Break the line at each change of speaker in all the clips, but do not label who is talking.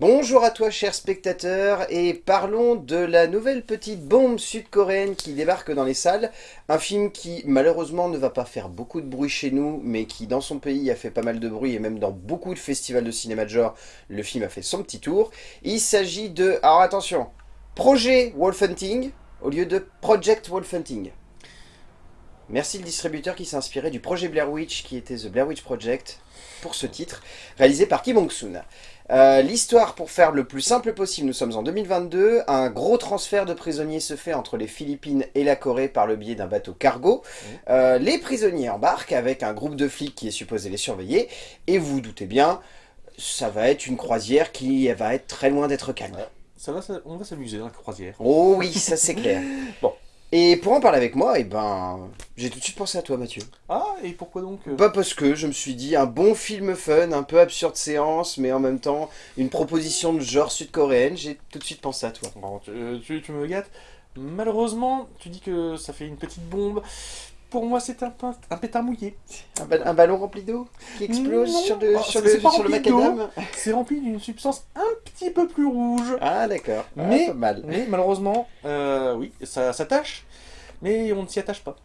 Bonjour à toi cher spectateur et parlons de la nouvelle petite bombe sud-coréenne qui débarque dans les salles. Un film qui malheureusement ne va pas faire beaucoup de bruit chez nous mais qui dans son pays a fait pas mal de bruit et même dans beaucoup de festivals de cinéma de genre le film a fait son petit tour. Il s'agit de, alors attention, Projet Wolf Hunting au lieu de Project Wolf Hunting. Merci le distributeur qui s'est inspiré du projet Blair Witch qui était The Blair Witch Project pour ce titre, réalisé par Kim Hong-soon. Euh, l'histoire, pour faire le plus simple possible, nous sommes en 2022, un gros transfert de prisonniers se fait entre les Philippines et la Corée par le biais d'un bateau cargo. Mmh. Euh, les prisonniers embarquent avec un groupe de flics qui est supposé les surveiller, et vous vous doutez bien, ça va être une croisière qui va être très loin d'être calme.
Ça va, on va s'amuser dans la croisière.
Oh oui, ça c'est clair. bon, et pour en parler avec moi, et eh ben, j'ai tout de suite pensé à toi Mathieu.
Ah, et pourquoi donc
euh Pas parce que je me suis dit un bon film fun, un peu absurde séance, mais en même temps une proposition de genre sud-coréenne, j'ai tout de suite pensé à toi.
Bon, tu, euh, tu me gâtes. Malheureusement, tu dis que ça fait une petite bombe pour moi, c'est un, un pétard mouillé.
Un, ballon rempli d'eau qui explose sur le, oh, sur le, sur le macadam
C'est rempli d'une substance un petit peu plus rouge.
Ah, d'accord.
Ah, mais, mal. mais malheureusement, euh, oui, ça s'attache, mais on ne s'y attache pas.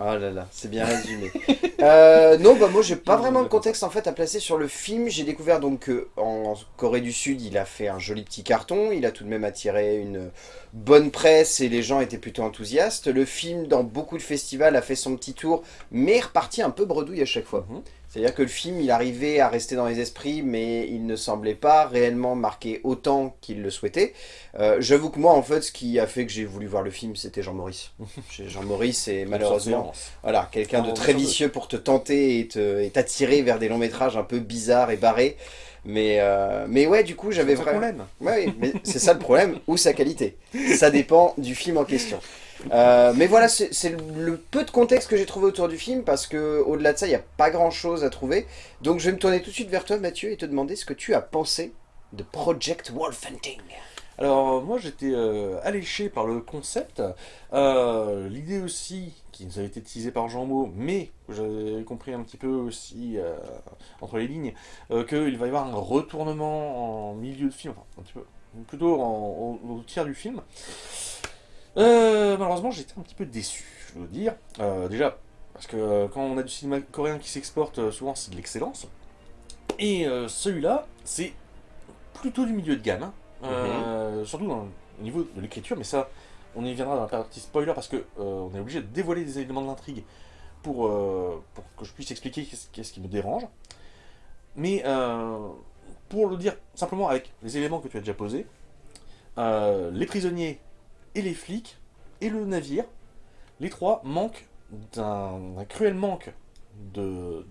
Oh là là, c'est bien résumé. euh, non, bah moi j'ai pas vraiment de contexte en fait à placer sur le film. J'ai découvert donc qu'en Corée du Sud, il a fait un joli petit carton. Il a tout de même attiré une bonne presse et les gens étaient plutôt enthousiastes. Le film, dans beaucoup de festivals, a fait son petit tour, mais reparti un peu bredouille à chaque fois. Mhm. C'est-à-dire que le film, il arrivait à rester dans les esprits, mais il ne semblait pas réellement marquer autant qu'il le souhaitait. Euh, j'avoue que moi, en fait, ce qui a fait que j'ai voulu voir le film, c'était Jean Maurice. Jean Maurice est malheureusement voilà, quelqu'un de très vicieux pour te tenter et t'attirer vers des longs métrages un peu bizarres et barrés. Mais, euh, mais ouais, du coup, j'avais vraiment... Ouais, mais c'est ça le problème, ou sa qualité. Ça dépend du film en question. Euh, mais voilà, c'est le peu de contexte que j'ai trouvé autour du film, parce que au delà de ça, il n'y a pas grand chose à trouver. Donc je vais me tourner tout de suite vers toi, Mathieu, et te demander ce que tu as pensé de Project Wolf Hunting.
Alors moi j'étais euh, alléché par le concept, euh, l'idée aussi qui nous avait été teasée par Jean Maud, mais j'avais compris un petit peu aussi entre les lignes, qu'il va y avoir un retournement en milieu de film, enfin un petit peu, plutôt au tiers du film. Euh, malheureusement, j'étais un petit peu déçu, je veux dire. Euh, déjà, parce que euh, quand on a du cinéma coréen qui s'exporte, souvent c'est de l'excellence. Et celui-là, c'est plutôt du milieu de gamme. Hein. Mhm. Surtout au niveau de l'écriture, mais ça, on y viendra dans la partie spoiler parce que on est obligé de dévoiler des éléments de l'intrigue pour, pour que je puisse expliquer qu'est-ce qui me dérange. Mais pour le dire simplement avec les éléments que tu as déjà posés, les prisonniers et les flics, et le navire, les trois manquent d'un cruel manque de,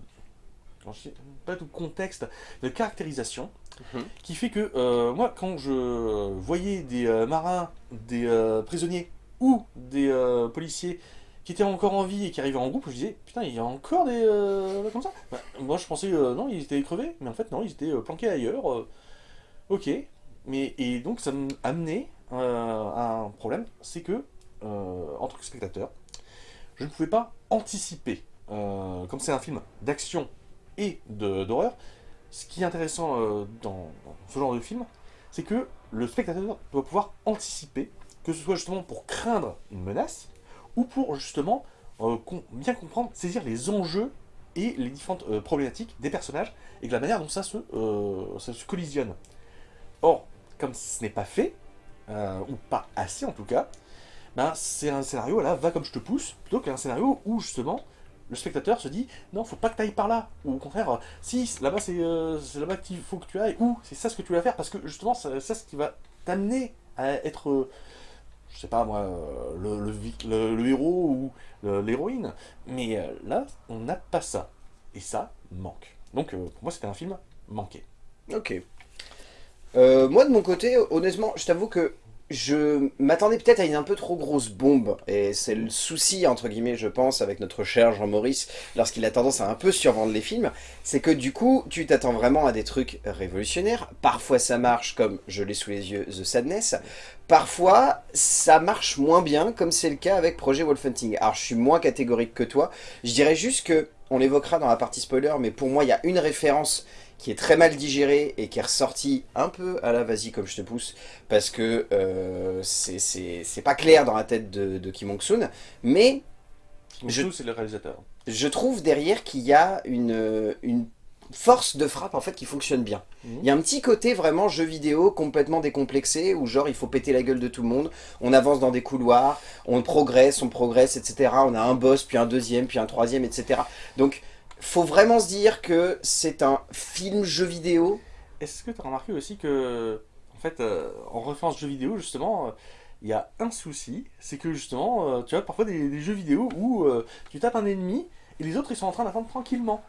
pas de contexte, de caractérisation, mhm. qui fait que euh, moi, quand je voyais des euh, marins, des euh, prisonniers ou des policiers qui étaient encore en vie et qui arrivaient en groupe, je disais, putain, il y a encore des... comme ça? Bah, Moi, je pensais, non, ils étaient crevés, mais en fait, non, ils étaient planqués ailleurs. ok, mais, et donc ça m'amenait un problème, c'est que, euh, en tant que spectateur, je ne pouvais pas anticiper. Euh, comme c'est un film d'action et d'horreur, ce qui est intéressant dans, ce genre de film, c'est que le spectateur doit pouvoir anticiper, que ce soit justement pour craindre une menace, ou pour justement bien comprendre, saisir les enjeux et les différentes problématiques des personnages, et de la manière dont ça se, ça se collisionne. Or, comme ce n'est pas fait, euh, ou pas assez en tout cas, ben, c'est un scénario, là, va comme je te pousse, plutôt qu'un scénario où justement le spectateur se dit non, faut pas que tu ailles par là, ou au contraire, si là-bas euh, c'est là-bas qu'il faut que tu ailles, ou c'est ça ce que tu vas faire, parce que justement, c'est ça ce qui va t'amener à être, je sais pas moi, le, le, le héros ou l'héroïne, mais euh, là, on n'a pas ça, et ça manque. Donc pour moi, c'était un film manqué.
Ok. Euh, moi, de mon côté, honnêtement, je t'avoue que je m'attendais peut-être à une un peu trop grosse bombe. Et c'est le souci, entre guillemets, je pense, avec notre cher Jean-Maurice, lorsqu'il a tendance à un peu survendre les films, c'est que du coup, tu t'attends vraiment à des trucs révolutionnaires. Parfois, ça marche, comme je l'ai sous les yeux, The Sadness. Parfois, ça marche moins bien, comme c'est le cas avec Projet Wolfhunting. Alors, je suis moins catégorique que toi. Je dirais juste que, on l'évoquera dans la partie spoiler, mais pour moi, il y a une référence qui est très mal digéré et qui est ressorti un peu à la vas-y comme je te pousse, parce que euh, c'est- pas clair dans la tête de, de Kim Hong-soon, mais
Je...
Je-
c'est le réalisateur.
je trouve derrière qu'il y a une, une force de frappe en fait qui fonctionne bien.
Mhm.
Il y a un petit côté vraiment jeu vidéo complètement décomplexé où genre il faut péter la gueule de tout le monde, on avance dans des couloirs, on progresse, on progresse, etc. On a un boss, puis un deuxième, puis un troisième, etc. Donc faut vraiment se dire que c'est un film jeu vidéo.
Est-ce que tu as remarqué aussi que, en fait, euh, en référence jeux vidéo, justement, euh, il y a un souci, c'est que justement, euh, tu as parfois des, des jeux vidéo où euh, tu tapes un ennemi et les autres ils sont en train d'attendre tranquillement.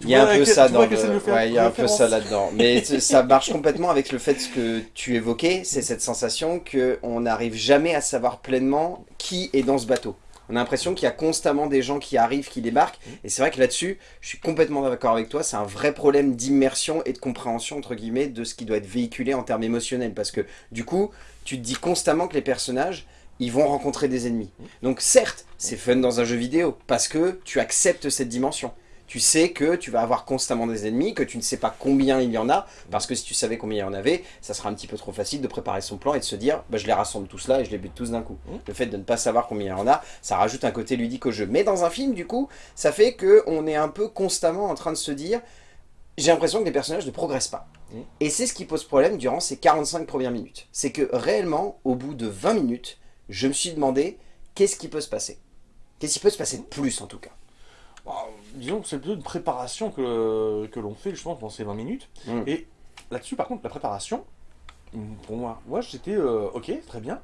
Il y a un peu ça dans ouais, il y a un peu ça là-dedans. Mais ça marche complètement avec le fait que tu évoquais, c'est cette sensation que on n'arrive jamais à savoir pleinement qui est dans ce bateau. On a l'impression qu'il y a constamment des gens qui arrivent, qui débarquent. Et c'est vrai que là-dessus, je suis complètement d'accord avec toi, c'est un vrai problème d'immersion et de compréhension, entre guillemets, de ce qui doit être véhiculé en termes émotionnels. Parce que du coup, tu te dis constamment que les personnages, ils vont rencontrer des ennemis. Donc certes, c'est fun dans un jeu vidéo, parce que tu acceptes cette dimension. Tu sais que tu vas avoir constamment des ennemis, que tu ne sais pas combien il y en a, parce que si tu savais combien il y en avait, ça sera un petit peu trop facile de préparer son plan et de se dire bah, je les rassemble tous là et je les bute tous d'un coup.
Mhm.
Le fait de ne pas savoir combien il y en a, ça rajoute un côté ludique au jeu. Mais dans un film, du coup, ça fait que on est un peu constamment en train de se dire j'ai l'impression que les personnages ne progressent pas.
Mhm.
Et c'est ce qui pose problème durant ces 45 premières minutes. C'est que réellement, au bout de 20 minutes, je me suis demandé qu'est-ce qui peut se passer? Qu'est-ce qui peut se passer de plus en tout cas?
Bah, disons que c'est plutôt une préparation que, que l'on fait justement pendant ces 20 minutes.
Mm.
Et là-dessus, par contre, la préparation, pour moi, moi j'étais euh, ok, très bien.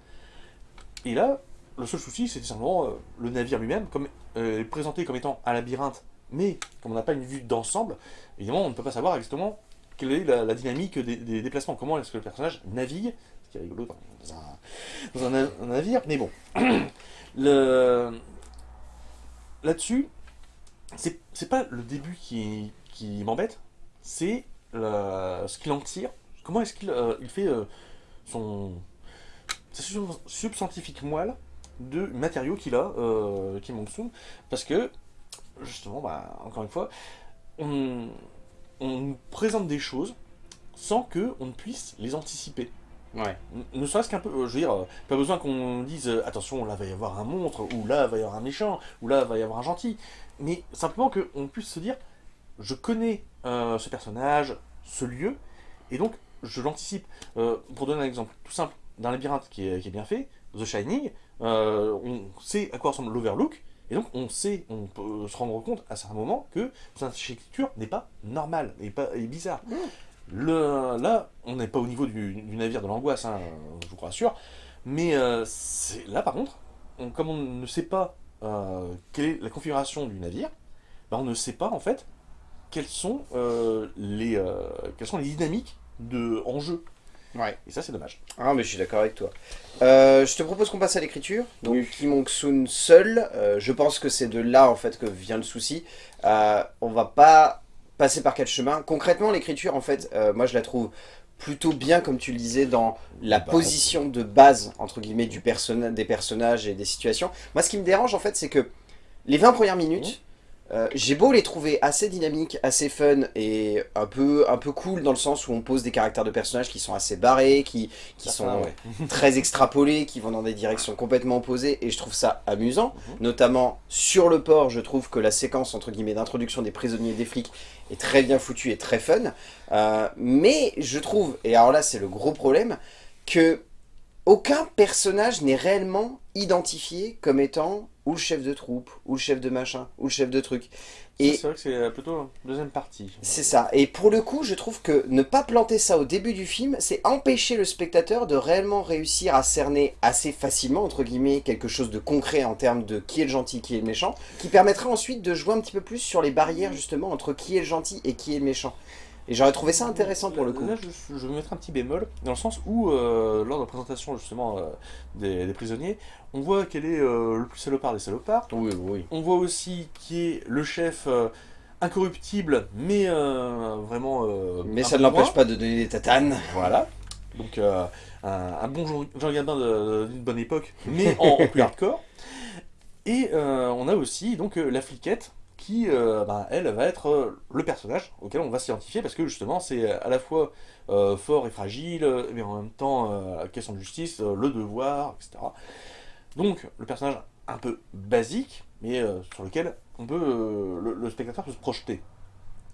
Et là, le seul souci, c'était simplement euh, le navire lui-même, comme euh, présenté comme étant un labyrinthe, mais comme on n'a pas une vue d'ensemble, évidemment, on ne peut pas savoir exactement quelle est la, la dynamique des, des déplacements, comment est-ce que le personnage navigue, ce qui est rigolo dans, dans un, dans un na- un navire, mais bon. Là-dessus, c'est pas le début qui, m'embête, c'est ce qu'il en tire. Comment est-ce qu'il euh, fait euh, son sa sub- substantifique moelle de matériaux qu'il a, euh, Kim parce que justement, bah, encore une fois, on, on nous présente des choses sans que on ne puisse les anticiper.
Ouais.
Ne serait-ce qu'un peu, euh, je veux dire, euh, pas besoin qu'on dise euh, attention, là va y avoir un monstre, ou là va y avoir un méchant, ou là va y avoir un gentil, mais simplement qu'on puisse se dire je connais euh, ce personnage, ce lieu, et donc je l'anticipe. Euh, pour donner un exemple tout simple, d'un labyrinthe qui est, qui est bien fait, The Shining, euh, on sait à quoi ressemble l'Overlook, et donc on sait, on peut se rendre compte à certains moments que cette architecture n'est pas normale, n'est pas est bizarre. Le, là, on n'est pas au niveau du, du navire de l'angoisse, hein, je vous rassure, mais euh, c'est- là par contre, on- comme on ne sait pas euh, quelle est la configuration du navire, bah, on ne sait pas en fait quelles sont, euh, les, euh, quelles sont les dynamiques de, en jeu.
Ouais.
Et ça c'est dommage.
Ah mais je suis d'accord avec toi. Euh, je te propose qu'on passe à l'écriture. Donc Kim Hong-soon seul, euh, je pense que c'est de là en fait que vient le souci. Euh, on va pas passer par quatre chemins. Concrètement l'écriture en fait, euh, moi je la trouve plutôt bien comme tu le disais dans la
Bah,
position de base entre guillemets du personna- des personnages et des situations. Moi ce qui me dérange en fait c'est que les 20 premières minutes, euh, j'ai beau les trouver assez dynamiques, assez fun et un peu, un peu cool dans le sens où on pose des caractères de personnages qui sont assez barrés, qui, qui sont
ouais.
très extrapolés, qui vont dans des directions complètement opposées, et je trouve ça amusant.
Mhm.
Notamment sur le port, je trouve que la séquence entre guillemets d'introduction des prisonniers et des flics est très bien foutue et très fun. Euh, mais je trouve, et alors là c'est le gros problème, que aucun personnage n'est réellement identifié comme étant ou le chef de troupe, ou le chef de machin, ou le chef de truc.
Et c'est vrai que c'est plutôt la deuxième partie.
c'est ça. Et pour le coup, je trouve que ne pas planter ça au début du film, c'est empêcher le spectateur de réellement réussir à cerner assez facilement, entre guillemets, quelque chose de concret en termes de qui est le gentil, qui est le méchant, qui permettra ensuite de jouer un petit peu plus sur les barrières, justement, entre qui est le gentil et qui est le méchant. Et j'aurais trouvé ça intéressant pour le coup.
Là, je, je vais mettre un petit bémol, dans le sens où, euh, lors de la présentation justement euh, des, des prisonniers, on voit quel est euh, le plus salopard des salopards.
Oui, oui.
On voit aussi qui est le chef euh, incorruptible, mais euh, vraiment. euh,
Mais ça ne l'empêche pas de donner des tatanes.
Voilà. Donc euh, un, un bon Jean, Jean Gabin d'une bonne époque, mais en, en plus hardcore. Et euh, on a aussi donc euh, la fliquette qui, euh, ben, elle, va être euh, le personnage auquel on va s'identifier, parce que justement, c'est à la fois euh, fort et fragile, mais en même temps, la question de justice, le devoir, etc. Donc, le personnage un peu basique, mais sur lequel on peut, le, spectateur peut se projeter.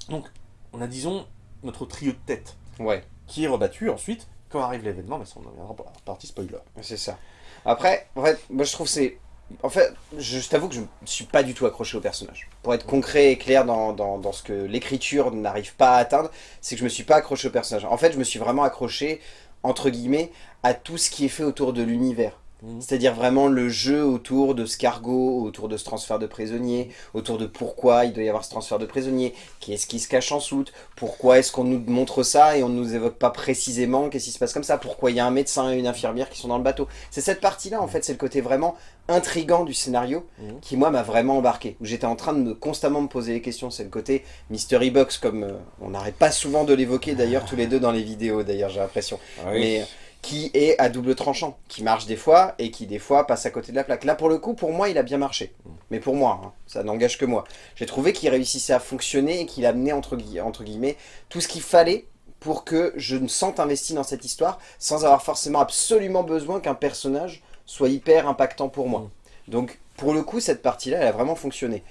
Donc, on a, disons, notre trio de tête,
ouais.
qui est rebattu ensuite quand arrive l'événement, mais ça on en reviendra par partie spoiler.
C'est ça. Après, en fait, moi je trouve c'est en fait, je, t'avoue que je ne suis pas du tout accroché au personnage. Pour être concret et clair dans, dans, ce que l'écriture n'arrive pas à atteindre, c'est que je me suis pas accroché au personnage. En fait, je me suis vraiment accroché, entre guillemets, à tout ce qui est fait autour de l'univers. Mhm. C'est-à-dire vraiment le jeu autour de ce cargo, autour de ce transfert de prisonniers, autour de pourquoi il doit y avoir ce transfert de prisonniers, qui est-ce qui se cache en soute, pourquoi est-ce qu'on nous montre ça et on ne nous évoque pas précisément qu'est-ce qui se passe comme ça, pourquoi il y a un médecin et une infirmière qui sont dans le bateau. C'est cette partie-là en fait, c'est le côté vraiment intrigant du scénario mhm. qui moi m'a vraiment embarqué, où j'étais en train de me constamment me poser les questions, c'est le côté mystery box comme euh, on n'arrête pas souvent de l'évoquer d'ailleurs tous les deux dans les vidéos d'ailleurs j'ai l'impression.
Ah Mais
qui est à double tranchant, qui marche des fois et qui des fois passe à côté de la plaque. Là pour le coup, pour moi, il a bien marché. Mais pour moi, hein, ça n'engage que moi. J'ai trouvé qu'il réussissait à fonctionner et qu'il amenait entre, entre guillemets tout ce qu'il fallait pour que je me sente investi dans cette histoire sans avoir forcément absolument besoin qu'un personnage soit hyper impactant pour moi. Mm. Donc pour le coup, cette partie-là, elle a vraiment fonctionné.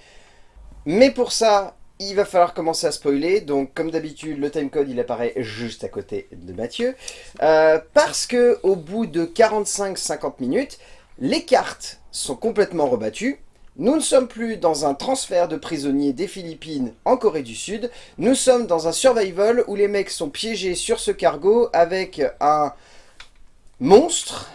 Mais pour ça, il va falloir commencer à spoiler, donc comme d'habitude, le timecode il apparaît juste à côté de Mathieu, euh, parce que au bout de 45-50 minutes, les cartes sont complètement rebattues, nous ne sommes plus dans un transfert de prisonniers des Philippines en Corée du Sud, nous sommes dans un survival où les mecs sont piégés sur ce cargo avec un monstre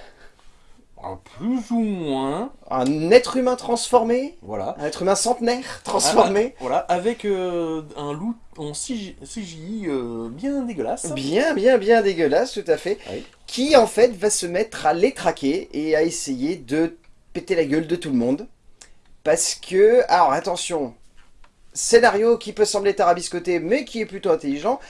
plus ou moins.
Un être humain transformé
Voilà.
Un être humain centenaire transformé
Voilà, avec euh, un loup en CGI euh, bien dégueulasse.
Bien, bien, bien dégueulasse, tout à fait. Qui, en fait, va se mettre à les traquer et à essayer de péter la gueule de tout le monde. Parce que... Alors, attention. Scénario qui peut sembler tarabiscoté, mais qui est plutôt intelligent.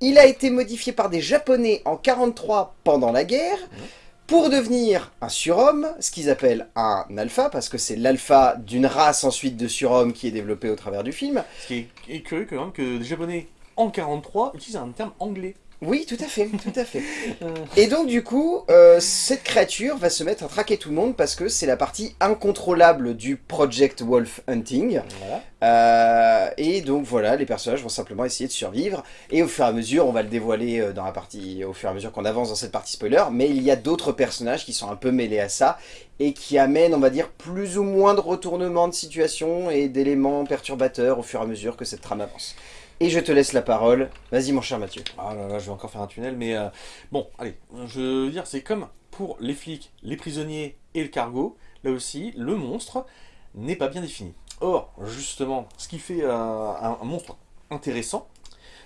Il a été modifié par des Japonais en 43 pendant la guerre. Mmh pour devenir un surhomme, ce qu'ils appellent un alpha, parce que c'est l'alpha d'une race ensuite de surhomme qui est développée au travers du film.
Ce qui est curieux quand même que les japonais en 43 utilisent un terme anglais.
Oui, tout à fait, tout à fait. Et donc du coup, euh, cette créature va se mettre à traquer tout le monde parce que c'est la partie incontrôlable du Project Wolf Hunting. Euh, et donc voilà, les personnages vont simplement essayer de survivre. Et au fur et à mesure, on va le dévoiler euh, dans la partie, au fur et à mesure qu'on avance dans cette partie spoiler, mais il y a d'autres personnages qui sont un peu mêlés à ça et qui amènent, on va dire, plus ou moins de retournements de situation et d'éléments perturbateurs au fur et à mesure que cette trame avance. Et je te laisse la parole. Vas-y mon cher Mathieu.
Ah là là, je vais encore faire un tunnel, mais euh, bon, allez, je veux dire, c'est comme pour les flics, les prisonniers et le cargo, là aussi, le monstre n'est pas bien défini. Or, justement, ce qui fait euh, un, monstre intéressant,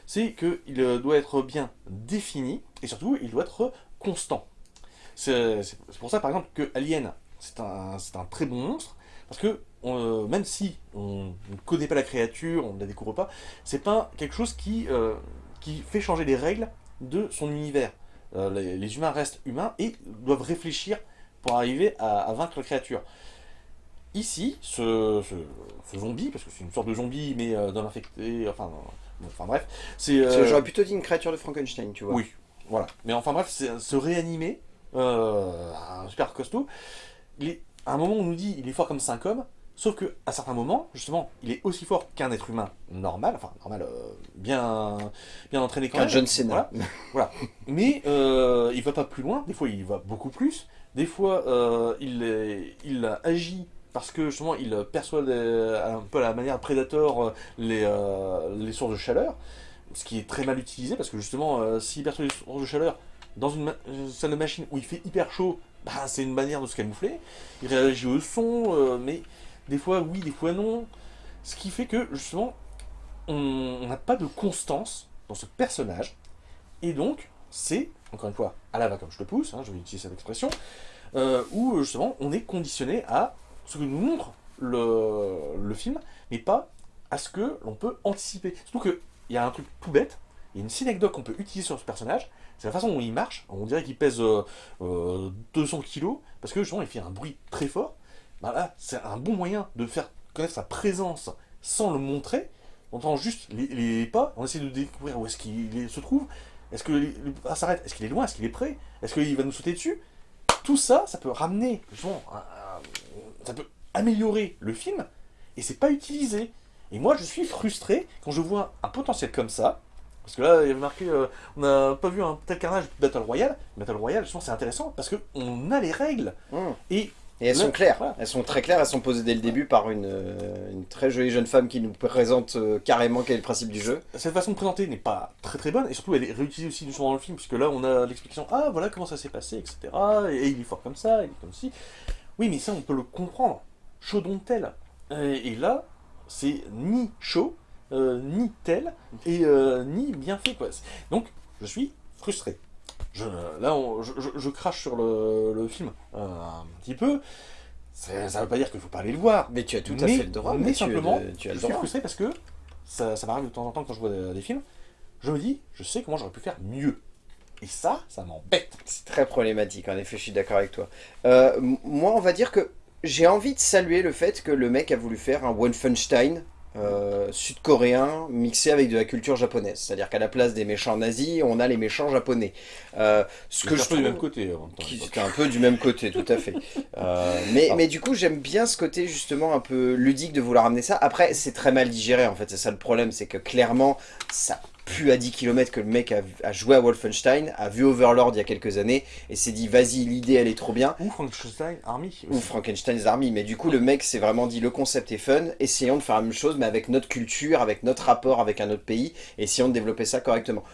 c'est qu'il euh, doit être bien défini, et surtout, il doit être constant. C'est pour ça, par exemple, que Alien, c'est un, un très bon monstre, parce que euh, même si on ne connaît pas la créature, on ne la découvre pas, c'est pas quelque chose qui, euh, qui fait changer les règles de son univers. Euh, les, humains restent humains et doivent réfléchir pour arriver à, vaincre la créature. Ici, ce, zombie, parce que c'est une sorte de zombie, mais d'homme infecté, enfin, enfin bref, c'est...
J'aurais plutôt dit une créature de Frankenstein, tu vois.
Oui, voilà. Mais enfin bref, se réanimer, un super costaud, il à un moment on nous dit il est fort comme 5 hommes, Sauf que à certains moments, justement, il est aussi fort qu'un être humain normal, enfin normal, euh, bien, bien entraîné
quand même. John Cena.
Voilà. Mais euh, il va pas plus loin. Des fois, il va beaucoup plus. Des fois, euh, il, il agit parce que justement, il perçoit un peu à la manière Predator les, les sources de chaleur, ce qui est très mal utilisé parce que justement, s'il perçoit les sources de chaleur dans une salle de machine où il fait hyper chaud, bah, c'est une manière de se camoufler. Il réagit au son, mais des fois oui, des fois non. Ce qui fait que, justement, on n'a pas de constance dans ce personnage. Et donc, c'est, encore une fois, à la va comme je te pousse, hein, je vais utiliser cette expression, euh, où justement, on est conditionné à ce que nous montre le, film, mais pas à ce que l'on peut anticiper. Surtout qu'il y a un truc tout bête, il y a une synecdoque qu'on peut utiliser sur ce personnage, c'est la façon dont il marche, on dirait qu'il pèse 200 euh, euh, kilos, parce que justement il fait un bruit très fort, bah c'est un bon moyen de faire connaître sa présence sans le montrer. On entend juste les, les pas, on essaie de découvrir où est-ce qu'il se trouve. Est-ce que le pas s'arrête Est-ce qu'il est loin? Est-ce qu'il est prêt Est-ce qu'il va nous sauter dessus? Tout ça, ça peut ramener, justement, un- un- ça peut améliorer le film, et c'est pas utilisé. Et moi, je suis frustré quand je vois un potentiel comme ça. Parce que là, il y avait marqué, euh, on n'a pas vu un tel carnage Battle Royale. Battle Royale, justement, c'est intéressant parce qu'on a les règles.
Hum.
Et
Et elles sont claires,
voilà.
elles sont très claires, elles sont posées dès le début par une, euh, une très jolie jeune femme qui nous présente euh, carrément quel est le principe du jeu.
cette façon de présenter n'est pas très très bonne. Et surtout, elle est réutilisée aussi justement dans le film. Puisque là, on a l'explication, ah voilà comment ça s'est passé, etc. Et il est fort comme ça, il est comme ci. Oui, mais ça, on peut le comprendre. Chaud dont tel. Et, et là, c'est ni chaud, euh, ni tel, et euh, ni bien fait. Quoi. Donc, je suis frustré. Je, là, on- je, je- je crache sur le, le film euh, un petit peu. Ça ça veut pas dire qu'il faut pas aller le voir.
Mais tu as tout à
Mais-
fait le droit,
mais
Mathieu,
simplement,
de- tu as
je
le
suis
droit.
frustré parce que ça, ça m'arrive de temps en temps quand je vois des, des films. Je me dis, je sais comment j'aurais pu faire mieux. Et ça, ça m'embête.
C'est très problématique, en effet, je suis d'accord avec toi. Euh, moi, on va dire que j'ai envie de saluer le fait que le mec a voulu faire un Wolfenstein euh, sud-coréen mixé avec de la culture japonaise. C'est-à-dire qu'à la place des méchants nazis, on a les méchants japonais. Euh, ce que je
du même côté.
qui un peu du même côté, tout à fait. Euh, mais,
Ah.
mais du coup, j'aime bien ce côté justement un peu ludique de vouloir amener ça. Après, c'est très mal digéré en fait, c'est ça le problème, c'est que clairement, ça pue à 10 km que le mec a, a joué à Wolfenstein, a vu Overlord il y a quelques années, et s'est dit, vas-y, l'idée elle est trop bien.
Ou Frankenstein Army.
Ou. Frankenstein's Army, mais du coup le mec s'est vraiment dit le concept est fun, essayons de faire la même chose mais avec notre culture, avec notre rapport avec un autre pays, essayons de développer ça correctement.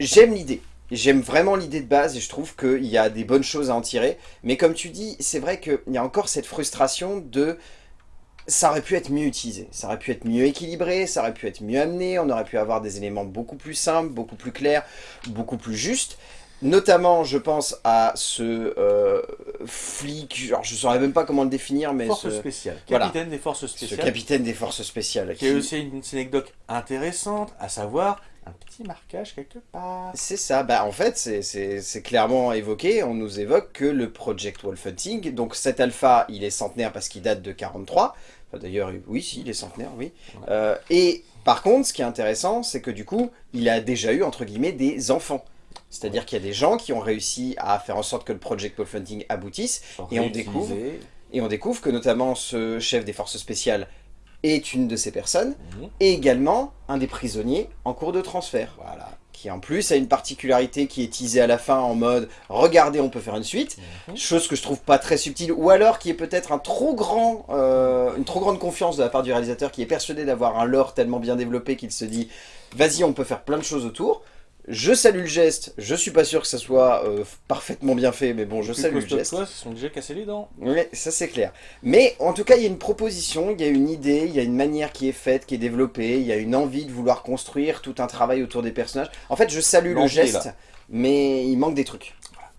J'aime l'idée, j'aime vraiment l'idée de base et je trouve qu'il y a des bonnes choses à en tirer, mais comme tu dis, c'est vrai qu'il y a encore cette frustration de... Ça aurait pu être mieux utilisé, ça aurait pu être mieux équilibré, ça aurait pu être mieux amené, on aurait pu avoir des éléments beaucoup plus simples, beaucoup plus clairs, beaucoup plus justes. Notamment, je pense à ce euh, flic, genre, je ne saurais même pas comment le définir, mais
Force
ce,
spéciale.
Voilà.
Capitaine des forces
ce
spéciales.
capitaine des forces spéciales.
Qui a
qui-
aussi une, anecdote intéressante, à savoir un petit marquage quelque part.
C'est ça, bah en fait c'est clairement évoqué, on nous évoque que le Project Wolf Hunting, donc cet alpha il est centenaire parce qu'il date de 43, Enfin, d'ailleurs oui si il est centenaire, oui, Euh, et par contre ce qui est intéressant c'est que du coup il a déjà eu entre guillemets des enfants, c'est-à-dire qu'il y a des gens qui ont réussi à faire en sorte que le Project Wolf Hunting aboutisse, Et on découvre et on découvre que notamment ce chef des forces spéciales est une de ces personnes,
Mhm.
et également un des prisonniers en cours de transfert.
Voilà.
Qui en plus a une particularité qui est teasée à la fin en mode « Regardez, on peut faire une suite
Mhm.
chose que je trouve pas très subtile, ou alors qui est peut-être un trop grand, euh, une trop grande confiance de la part du réalisateur qui est persuadé d'avoir un lore tellement bien développé qu'il se dit « Vas-y, on peut faire plein de choses autour ». Je salue le geste, je suis pas sûr que ça soit euh, parfaitement bien fait, mais bon, je
Plus
salue le geste.
ils se sont déjà cassés les dents.
Oui, ça c'est clair. Mais en tout cas, il y a une proposition, il y a une idée, il y a une manière qui est faite, qui est développée, il y a une envie de vouloir construire tout un travail autour des personnages. En fait, je salue le geste, mais il manque des trucs.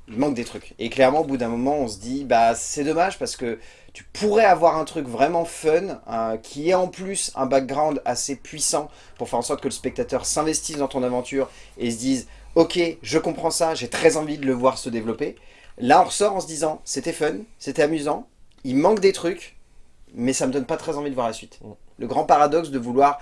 Il manque des trucs. Et clairement, au bout d'un moment, on se dit, bah c'est dommage parce que tu pourrais avoir un truc vraiment fun, euh, qui est en plus un background assez puissant pour faire en sorte que le spectateur s'investisse dans ton aventure et se dise, ok, je comprends ça, j'ai très envie de le voir se développer. Là, on ressort en se disant, c'était fun, c'était amusant, il manque des trucs, mais ça me donne pas très envie de voir la suite.
Mm.
Le grand paradoxe de vouloir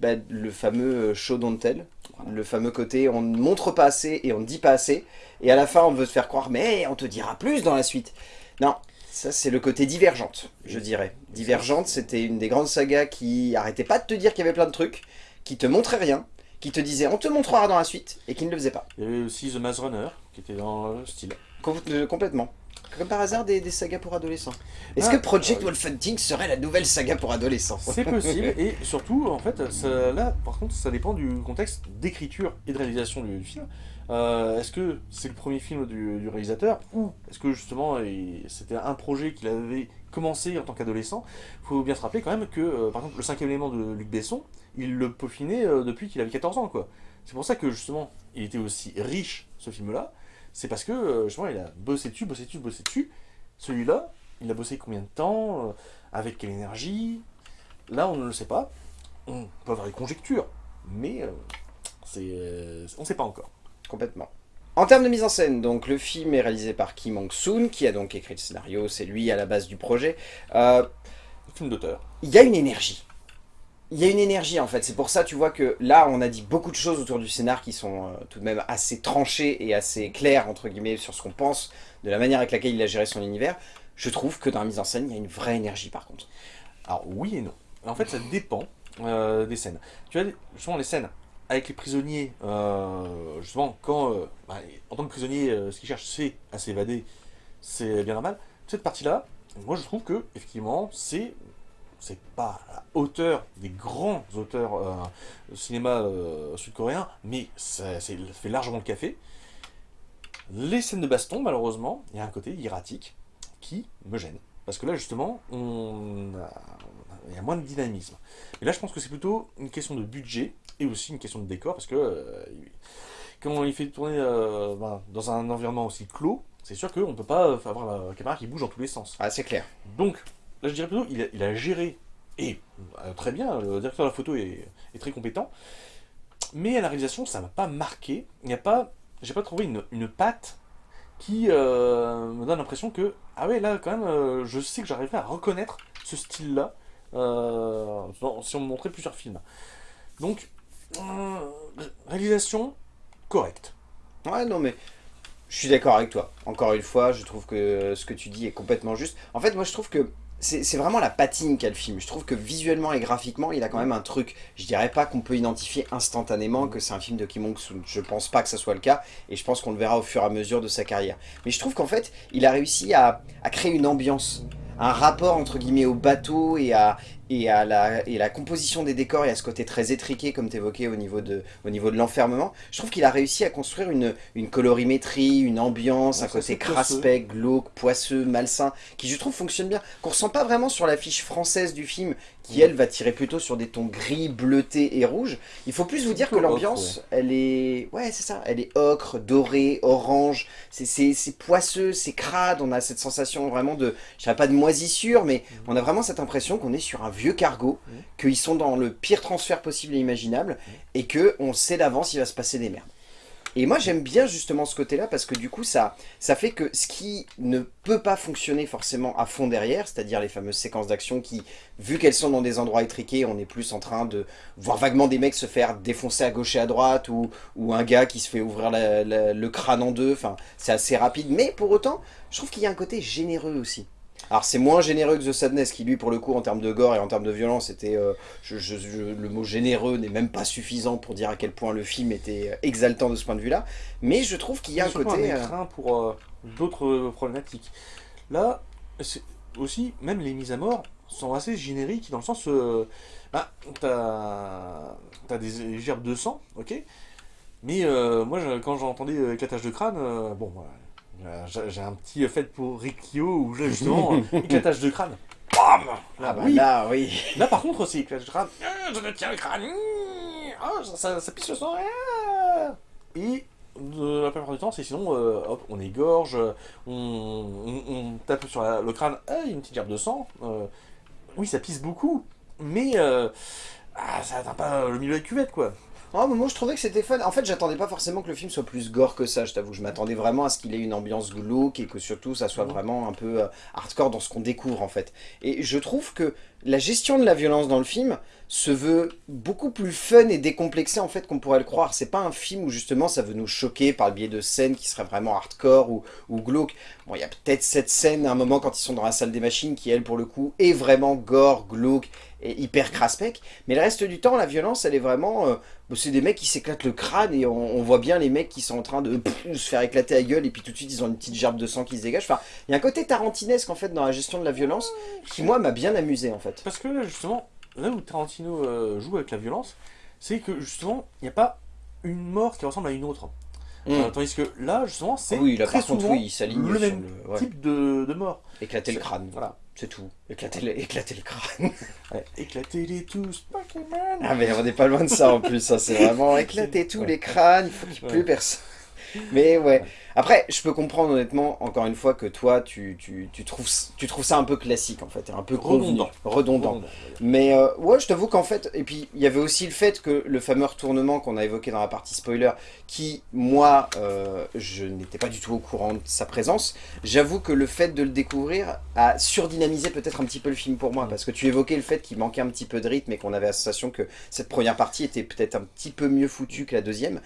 bah, le fameux euh, show don't tell, le fameux côté on ne montre pas assez et on ne dit pas assez, et à la fin on veut te faire croire mais on te dira plus dans la suite. Non, ça c'est le côté divergente, je dirais. Divergente, c'était une des grandes sagas qui arrêtait pas de te dire qu'il y avait plein de trucs, qui te montrait rien, qui te disait on te montrera dans la suite, et qui ne le faisait pas.
Il y avait aussi The Maze Runner, qui était dans le style.
Com- euh, complètement. Comme par hasard des, des sagas pour adolescents. Est-ce
Ah,
que Project
euh,
Wolf Hunting serait la nouvelle saga pour adolescents?
C'est possible, et surtout, en fait, ça- là, par contre, ça dépend du contexte d'écriture et de réalisation du, du film. Euh, est-ce que c'est le premier film du, du réalisateur, ou est-ce que justement, c'était un projet qu'il avait commencé en tant qu'adolescent? Il faut bien se rappeler quand même que, euh, par exemple, le cinquième élément de Luc Besson, il le peaufinait euh, depuis qu'il avait 14 ans, quoi. C'est pour ça que, justement, il était aussi riche, ce film-là, c'est parce que, euh, justement, il a bossé dessus, bossé dessus, bossé dessus. Celui-là, il a bossé combien de temps euh, Avec quelle énergie Là, on ne le sait pas. On peut avoir des conjectures, mais euh, c'est, on ne sait pas encore.
Complètement. En termes de mise en scène, donc le film est réalisé par Kim Hong-soon, qui a donc écrit le scénario, c'est lui à la base du projet. Euh,
Film d'auteur.
Il y a une énergie. Il y a une énergie en fait, c'est pour ça tu vois que là on a dit beaucoup de choses autour du scénar qui sont euh, tout de même assez tranchées et assez claires entre guillemets sur ce qu'on pense de la manière avec laquelle il a géré son univers. Je trouve que dans la mise en scène il y a une vraie énergie par contre.
Alors oui et non. En fait ça dépend euh, des scènes. Tu vois justement les scènes avec les prisonniers, euh, justement quand bah, en tant que prisonnier ce qu'ils cherchent c'est à s'évader, c'est bien normal. Cette partie là, moi je trouve que effectivement c'est c'est pas à la hauteur des grands auteurs euh, cinéma euh, sud-coréen, mais ça, fait largement le café. Les scènes de baston, malheureusement, il y a un côté erratique qui me gêne. Parce que là, justement, on il y a moins de dynamisme. Mais là, je pense que c'est plutôt une question de budget et aussi une question de décor, parce que euh, quand il fait tourner ben, dans un environnement aussi clos, c'est sûr qu'on ne peut pas avoir la caméra qui bouge dans tous les sens.
Ah, c'est clair.
Donc, là je dirais plutôt, il a, géré, et euh, très bien, le directeur de la photo est, très compétent, mais à la réalisation, ça m'a pas marqué, il n'y a pas, j'ai pas trouvé une, une patte qui euh, me donne l'impression que, ah ouais, là, quand même, euh, je sais que j'arriverai à reconnaître ce style-là, si on me montrait plusieurs films. Donc, réalisation correcte.
Ouais, non, mais je suis d'accord avec toi. Encore une fois, je trouve que ce que tu dis est complètement juste. En fait, moi, je trouve que c'est vraiment la patine qu'a le film. Je trouve que visuellement et graphiquement, il a quand même un truc. Je dirais pas qu'on peut identifier instantanément que c'est un film de Kim Hong-soon. Je pense pas que ce soit le cas, et je pense qu'on le verra au fur et à mesure de sa carrière. Mais je trouve qu'en fait, il a réussi à créer une ambiance un rapport entre guillemets au bateau et à, et à la, et la composition des décors et à ce côté très étriqué comme tu évoquais au niveau de, au niveau de l'enfermement, je trouve qu'il a réussi à construire une, une colorimétrie, une ambiance, un côté craspec, glauque, poisseux, malsain, qui je trouve fonctionne bien, qu'on ressent pas vraiment sur l'affiche française du film, qui elle va tirer plutôt sur des tons gris, bleutés et rouges. Il faut plus vous dire que l'ambiance, elle est... Ouais, c'est ça, elle est ocre, dorée, orange, c'est poisseux, c'est crade, on a cette sensation vraiment de, je dirais pas de moisissure, mais mm. on a vraiment cette impression qu'on est sur un vieux cargo, mm. qu'ils sont dans le pire transfert possible et imaginable, et que on sait d'avance il va se passer des merdes. Et moi j'aime bien justement ce côté-là parce que du coup ça, ça fait que ce qui ne peut pas fonctionner forcément à fond derrière, c'est-à-dire les fameuses séquences d'action qui, vu qu'elles sont dans des endroits étriqués, on est plus en train de voir vaguement des mecs se faire défoncer à gauche et à droite ou, ou un gars qui se fait ouvrir le crâne en deux, enfin c'est assez rapide. Mais pour autant, je trouve qu'il y a un côté généreux aussi. Alors c'est moins généreux que The Sadness qui lui pour le coup en termes de gore et en termes de violence était, euh, le mot généreux n'est même pas suffisant pour dire à quel point le film était euh, exaltant de ce point de vue là, mais je trouve qu'il y a un côté...
un euh, pour d'autres problématiques. Là, aussi, même les mises à mort sont assez génériques dans le sens, bah, t'as as des gerbes de sang, ok mais moi, quand j'entendais éclatage de crâne, bon, voilà, j'ai un petit fait pour Rikyo où justement éclatage de crâne. Bam
là, ah bah oui. là, oui.
Là, par contre, c'est éclatage de crâne. Euh, je me tiens le crâne. Oh, ça, ça, pisse le sang. Ah. Et la plupart du temps, c'est sinon, euh, hop, on égorge, on, on, tape sur le crâne, ah, il y a une petite gerbe de sang. oui, ça pisse beaucoup, mais ah, ça n'atteint pas le milieu de la cuvette, quoi.
Oh, moi je trouvais que c'était fun. En fait, j'attendais pas forcément que le film soit plus gore que ça, je t'avoue. Je m'attendais vraiment à ce qu'il ait une ambiance glauque et que surtout ça soit vraiment un peu euh, hardcore dans ce qu'on découvre en fait. Et je trouve que la gestion de la violence dans le film se veut beaucoup plus fun et décomplexé en fait qu'on pourrait le croire. C'est pas un film où justement ça veut nous choquer par le biais de scènes qui seraient vraiment hardcore ou, ou glauque. Bon, il y a peut-être cette scène à un moment quand ils sont dans la salle des machines qui elle pour le coup est vraiment gore, glauque et hyper craspec. Mais le reste du temps, la violence, elle est vraiment... Euh, c'est des mecs qui s'éclatent le crâne et on, voit bien les mecs qui sont en train de se faire éclater la gueule et puis tout de suite ils ont une petite gerbe de sang qui se dégage. Enfin, il y a un côté tarantinesque en fait dans la gestion de la violence qui moi m'a bien amusé en fait.
Parce que justement, là où Tarantino euh, joue avec la violence, c'est que justement, il n'y a pas une mort qui ressemble à une autre. Mm. Euh, tandis que là, justement, c'est
oui,
très
souvent oui, le
même type de, de, mort.
Éclater le crâne, voilà, c'est tout. Éclater, le, éclater le crâne.
Éclater-les tous, Pokémon
Ah mais on n'est pas loin de ça en plus, ça c'est vraiment éclater tous les crânes, il faut qu'il n'y ait plus personne. Mais ouais. Après, je peux comprendre honnêtement, encore une fois, que toi, tu, tu, tu trouves, tu trouves ça un peu classique en fait, un peu
Redondant.
Mais euh, ouais, je t'avoue qu'en fait, et puis il y avait aussi le fait que le fameux retournement qu'on a évoqué dans la partie spoiler, qui, moi, euh, je n'étais pas du tout au courant de sa présence, j'avoue que le fait de le découvrir a surdynamisé peut-être un petit peu le film pour moi, parce que tu évoquais le fait qu'il manquait un petit peu de rythme et qu'on avait la sensation que cette première partie était peut-être un petit peu mieux foutue que la deuxième.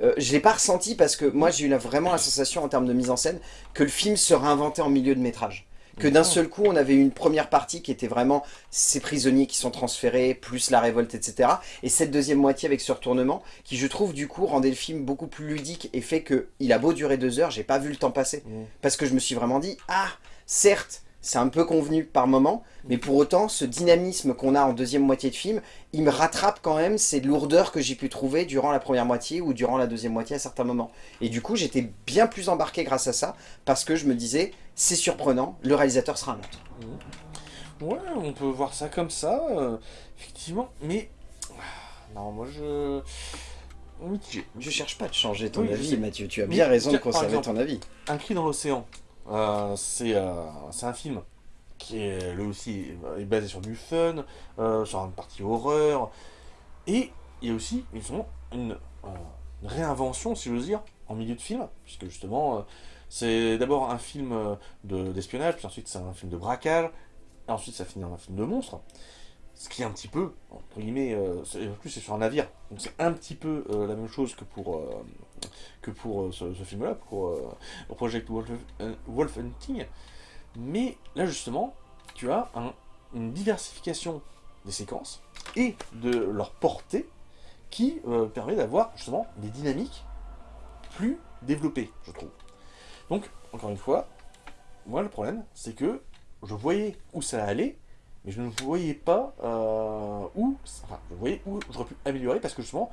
Euh, je l'ai pas ressenti parce que moi j'ai eu la- vraiment la sensation en termes de mise en scène que le film se réinventait en milieu de métrage. Que d'un seul coup on avait une première partie qui était vraiment ces prisonniers qui sont transférés, plus la révolte, etc. Et cette deuxième moitié avec ce retournement qui je trouve du coup rendait le film beaucoup plus ludique et fait que il a beau durer deux heures, j'ai pas vu le temps passer.
Mm.
Parce que je me suis vraiment dit, ah certes c'est un peu convenu par moment, mais pour autant, ce dynamisme qu'on a en deuxième moitié de film, il me rattrape quand même ces lourdeurs que j'ai pu trouver durant la première moitié ou durant la deuxième moitié à certains moments. Et du coup, j'étais bien plus embarqué grâce à ça, parce que je me disais, c'est surprenant, le réalisateur sera un autre.
Ouais, on peut voir ça comme ça, euh, effectivement, mais... ah, Non, moi je...
Je cherche pas de changer ton
Oui,
avis. Mathieu, tu as
Mais
bien raison de conserver
exemple,
ton avis.
Un cri dans l'océan, euh, c'est euh, c'est un film qui est lui aussi est basé sur du fun, euh, sur une partie horreur, et il y a aussi une, réinvention, si j'ose dire, en milieu de film, puisque justement c'est d'abord un film de- d'espionnage, puis ensuite c'est un film de braquage, et ensuite ça finit en un film de monstre. Ce qui est un petit peu, entre guillemets, en plus c'est sur un navire, donc c'est un petit peu la même chose que pour, que pour euh, ce, film-là, pour, euh, Project Wolf, euh, Wolf Hunting. Mais là justement, tu as un- une diversification des séquences et de leur portée qui permet d'avoir justement des dynamiques plus développées, je trouve. Donc, encore une fois, moi le problème, c'est que je voyais où ça allait, mais je ne voyais pas où, où j'aurais pu améliorer parce que justement,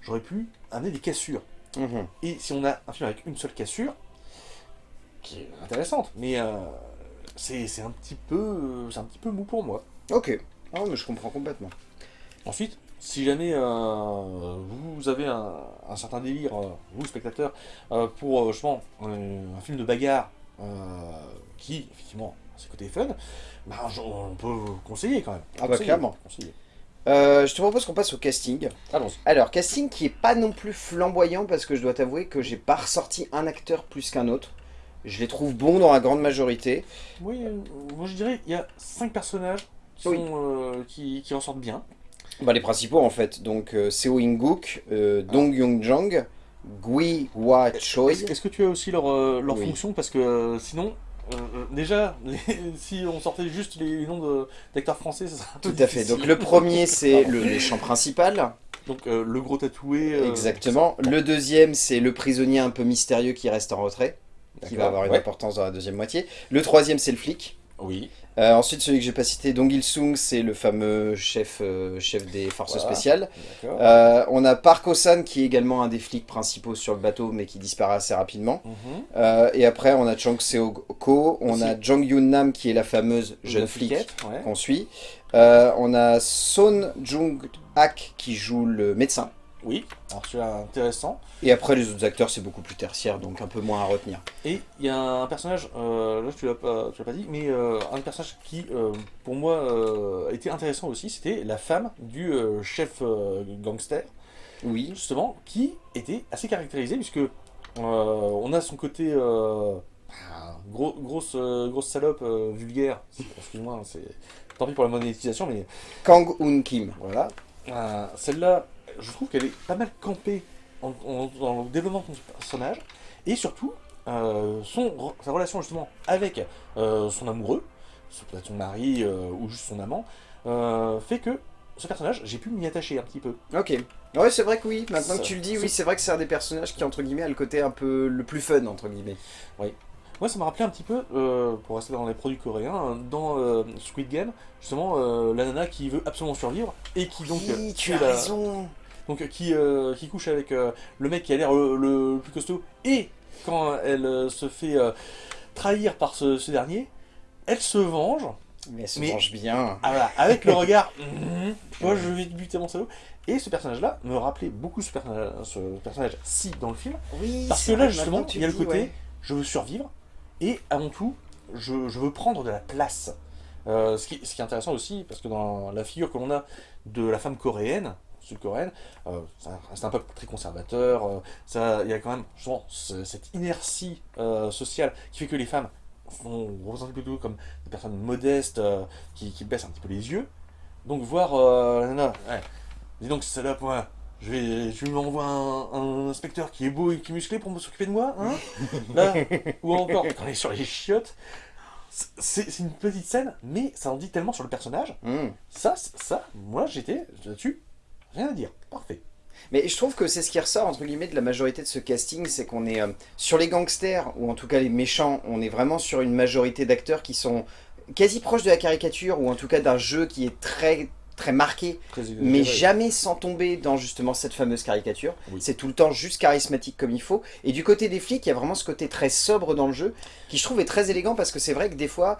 j'aurais pu amener des cassures.
Mhm.
Et si on a un film avec une seule cassure, qui est intéressante, mais euh, c'est c'est un petit peu euh, c'est un petit peu mou pour moi.
Ok, ah, mais je comprends complètement.
Ensuite, si jamais euh, vous avez un, un certain délire, euh, vous spectateurs, pour justement un film de bagarre qui effectivement a ses côtés fun, bah, on peut vous conseiller quand même.
Ah bah, clairement.
conseiller.
Euh, je te propose qu'on passe au casting.
Allons-y.
Alors, casting qui est pas non plus flamboyant parce que je dois t'avouer que j'ai pas ressorti un acteur plus qu'un autre. Je les trouve bons dans la grande majorité.
Oui, euh, moi je dirais il y a cinq personnages qui,
Oui.
sont, euh, qui, qui en sortent bien.
Bah, les principaux en fait. Donc, euh, Seo In-guk, euh, Dong Young-jang, Gui Hwa Choi.
Est-ce que tu as aussi leur, euh, leur
Oui.
fonction? Parce que euh, sinon, déjà, les- si on sortait juste les noms de- d'acteurs français, ça serait un peu
Tout à fait. Donc, le premier, c'est le méchant principal.
Donc euh, le gros tatoué. euh,
Exactement. Le deuxième, c'est le prisonnier un peu mystérieux qui reste en retrait. Qui va avoir une
ouais.
importance dans la deuxième moitié. Le troisième, c'est le flic.
Oui.
Euh, ensuite, celui que j'ai pas cité, Dong Il-sung, c'est le fameux chef, euh, chef des forces
Voilà.
spéciales. Euh, on a Park Oh-san qui est également un des flics principaux sur le bateau mais qui disparaît assez rapidement.
Mhm.
Et après on a Chang Seo-ko, on
Aussi.
a Jong Yoon-nam qui est la fameuse jeune flic
ouais.
qu'on suit. On a Son Jung-hak qui joue le médecin.
Oui. Alors celui-là intéressant.
Et après les autres acteurs c'est beaucoup plus tertiaire donc un peu moins à retenir.
Et il y a un personnage, euh, là tu l'as pas, tu l'as pas dit, mais euh, un personnage qui euh, pour moi euh, était intéressant aussi, c'était la femme du euh, chef euh, gangster.
Oui,
justement, qui était assez caractérisé, puisque euh, on a son côté euh, ah, gros, grosse, euh, grosse salope euh, vulgaire, excuse-moi, c'est tant pis pour la monétisation, mais
Kang Hoon Kim.
voilà. Euh, Celle-là, je trouve qu'elle est pas mal campée en- en- dans le développement de son personnage, et surtout, euh, son, sa relation justement avec euh, son amoureux, ce peut être son mari euh, ou juste son amant, fait que ce personnage, j'ai pu m'y attacher un petit peu.
Ok. Ouais c'est vrai que oui, maintenant que tu le dis, oui c'est vrai que c'est un des personnages qui entre guillemets a le côté un peu le plus fun entre guillemets.
Moi, ça m'a rappelé un petit peu, euh, pour rester dans les produits coréens, dans euh, Squid Game, justement, euh, la nana qui veut absolument survivre et qui donc
oui, tu
tue
as
la-
raison.
Donc euh, qui, euh, qui couche avec euh, le mec qui a l'air le, le plus costaud et quand elle euh, se fait euh, trahir par ce, ce dernier, elle se venge
Mais elle se
Mais-
mange bien.
ah, voilà, avec le regard, Mhm, moi je vais te buter mon salaud, Et ce personnage-là me rappelait beaucoup ce personnage, ce personnage si dans le film.
Oui,
Parce que là, justement, il y a le
dis,
côté,
ouais.
je veux survivre, et avant tout, je, je veux prendre de la place. Euh, ce, qui, ce qui est intéressant aussi, parce que dans la figure que l'on a de la femme coréenne, sud-coréenne, euh, ça reste un peuple très conservateur, euh, ça- il y a quand même souvent ce- cette inertie euh, sociale qui fait que les femmes sont représentées plutôt comme des personnes modestes, euh, qui, qui baissent un petit peu les yeux. Donc voir euh, nana, ouais, dis donc salope, moi, je vais, je lui envoie un, un inspecteur qui est beau et qui est musclé pour s'occuper de moi, hein? Là, ou encore, quand on est sur les chiottes, c'est une petite scène, mais ça en dit tellement sur le personnage.
Hmm.
Ça, ça, moi j'étais là-dessus, rien à dire, parfait.
Mais je trouve que c'est ce qui ressort entre guillemets de la majorité de ce casting, c'est qu'on est, euh, sur les gangsters, ou en tout cas les méchants, on est vraiment sur une majorité d'acteurs qui sont quasi proches de la caricature, ou en tout cas d'un jeu qui est très très marqué,
Très
mais jamais sans tomber dans justement cette fameuse caricature.
Oui.
C'est tout le temps juste charismatique comme il faut. Et du côté des flics, il y a vraiment ce côté très sobre dans le jeu, qui je trouve est très élégant, parce que c'est vrai que des fois,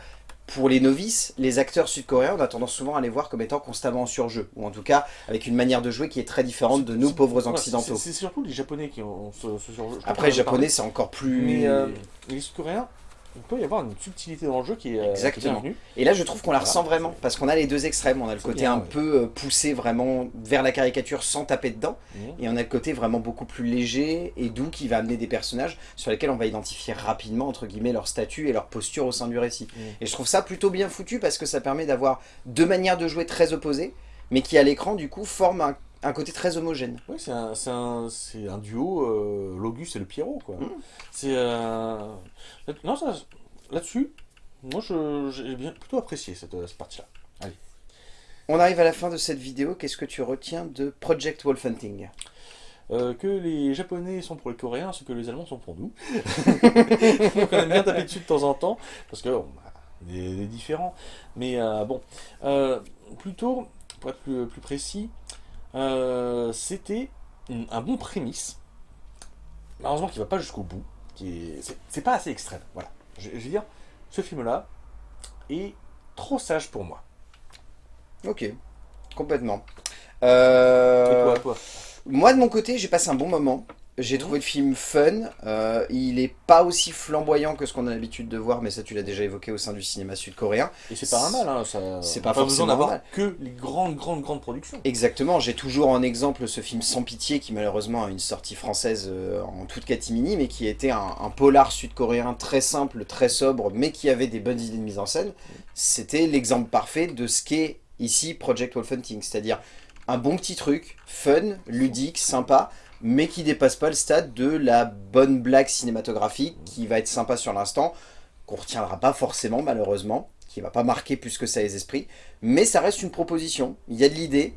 pour les novices, les acteurs sud-coréens, on a tendance souvent à les voir comme étant constamment en surjeu, ou en tout cas avec une manière de jouer qui est très différente de nous pauvres occidentaux.
C'est surtout les japonais qui ont ce, ce genre de jeu. Je
Après, les japonais, c'est encore plus...
Mais euh, les sud-coréens, il peut y avoir une subtilité dans le jeu qui est, euh, qui est
Exactement.
bienvenue.
Et là, je trouve qu'on la
Voilà.
ressent vraiment, parce qu'on a les deux extrêmes. On a le côté
bien,
un
ouais.
peu euh, poussé vraiment vers la caricature sans taper dedans,
Mhm.
et on a le côté vraiment beaucoup plus léger et doux qui va amener des personnages sur lesquels on va identifier rapidement, entre guillemets, leur statut et leur posture au sein du récit.
Mhm.
Et je trouve ça plutôt bien foutu, parce que ça permet d'avoir deux manières de jouer très opposées, mais qui à l'écran, du coup, forment un, un côté très homogène.
Oui, c'est un, un, un duo, euh, l'Auguste et le Pierrot, quoi.
Mm.
C'est... euh, Non. Là-dessus, moi, j'ai bien plutôt apprécié cette, cette partie-là.
On arrive à la fin de cette vidéo, qu'est-ce que tu retiens de Project Wolf Hunting?
Euh, que les Japonais sont pour les Coréens, ce que les Allemands sont pour nous. Donc on aime bien taper dessus de temps en temps, parce que bon, bah, des différents. Mais euh, bon, euh, plutôt, pour être plus, plus précis, euh, c'était un bon prémisse, malheureusement qui va pas jusqu'au bout, c'est, pas assez extrême. Voilà, je, je veux dire, ce film-là est trop sage pour moi.
Ok, complètement.
Et
Euh...
toi, toi?
Moi, de mon côté, j'ai passé un bon moment. J'ai
Mhm.
trouvé le film fun. Euh, il est pas aussi flamboyant que ce qu'on a l'habitude de voir, mais ça, tu l'as déjà évoqué au sein du cinéma sud-coréen.
Et c'est pas un mal, hein, ça.
C'est pas
besoin
forcément
d'avoir
mal.
que les grandes, grandes, grandes productions.
Exactement, j'ai toujours en exemple ce film Sans Pitié, qui malheureusement a une sortie française euh, en toute catimini, mais qui était un, un polar sud-coréen très simple, très sobre, mais qui avait des bonnes idées de mise en scène. C'était l'exemple parfait de ce qu'est ici Project Wolf Hunting, c'est-à-dire un bon petit truc, fun, ludique, sympa, mais qui dépasse pas le stade de la bonne blague cinématographique, qui va être sympa sur l'instant, qu'on retiendra pas forcément malheureusement, qui va pas marquer plus que ça les esprits, mais ça reste une proposition, il y a de l'idée,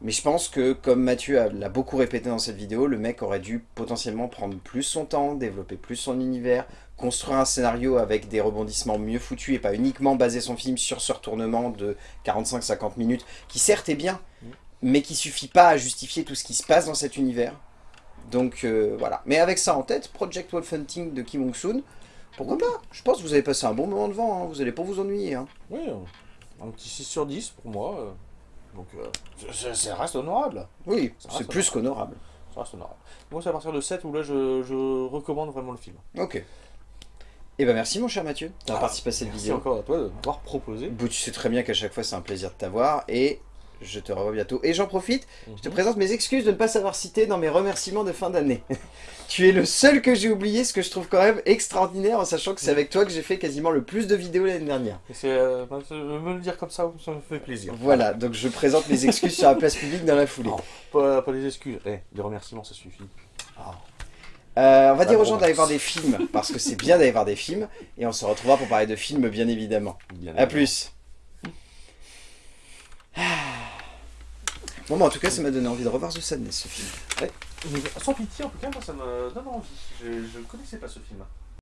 mais je pense que, comme Mathieu a- l'a beaucoup répété dans cette vidéo, le mec aurait dû potentiellement prendre plus son temps, développer plus son univers, construire un scénario avec des rebondissements mieux foutus et pas uniquement baser son film sur ce retournement de 45-50 minutes, qui certes est bien, mais qui suffit pas à justifier tout ce qui se passe dans cet univers. Donc euh, voilà. Mais avec ça en tête, Project Wolf Hunting de Kim Hong-soon, pourquoi pas? Je pense que vous avez passé un bon moment devant, hein, vous allez pas vous ennuyer. hein.
Oui, euh, un petit 6 sur 10 pour moi. euh, donc, euh, ça- reste honorable.
Oui, c'est plus qu'honorable.
Ça reste honorable. Moi, c'est à partir de 7 où là, je, je recommande vraiment le film.
Ok. Et ben merci mon cher Mathieu d'avoir
Ah,
participé à cette
Merci
vidéo.
encore à toi de m'avoir proposé.
Bon, tu sais très bien qu'à chaque fois c'est un plaisir de t'avoir et je te revois bientôt. Et j'en profite, je te
Mhm.
présente mes excuses de ne pas savoir citer dans mes remerciements de fin d'année. tu es le seul que j'ai oublié, ce que je trouve quand même extraordinaire en sachant que c'est avec toi que j'ai fait quasiment le plus de vidéos l'année dernière.
C'est, euh, bah, me le dire comme ça, ça me fait plaisir.
Voilà, donc je présente mes excuses sur la place publique dans la foulée.
Non. Pas, pas des excuses. Eh, des remerciements, ça suffit. Ah.
Euh, on va
Ah
dire aux gens d'aller voir des films, parce que c'est bien d'aller voir des films, et on se retrouvera pour parler de films bien évidemment.
Bien
A plus Bon bah en tout cas ça m'a donné envie de revoir The Sadness ce film.
Mais sans pitié, en tout cas, moi, ça me donne envie. Je ne connaissais pas ce film.